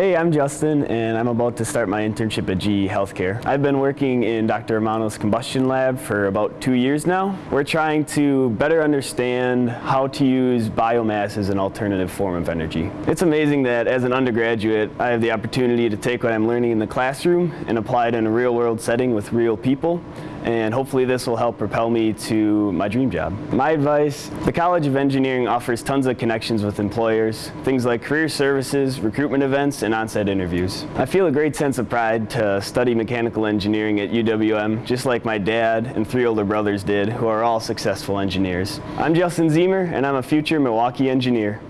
Hey, I'm Justin, and I'm about to start my internship at GE Healthcare. I've been working in Dr. Amano's combustion lab for about two years now. We're trying to better understand how to use biomass as an alternative form of energy. It's amazing that as an undergraduate, I have the opportunity to take what I'm learning in the classroom and apply it in a real-world setting with real people and hopefully this will help propel me to my dream job. My advice, the College of Engineering offers tons of connections with employers, things like career services, recruitment events, and on-site interviews. I feel a great sense of pride to study mechanical engineering at UWM, just like my dad and three older brothers did, who are all successful engineers. I'm Justin Ziemer, and I'm a future Milwaukee engineer.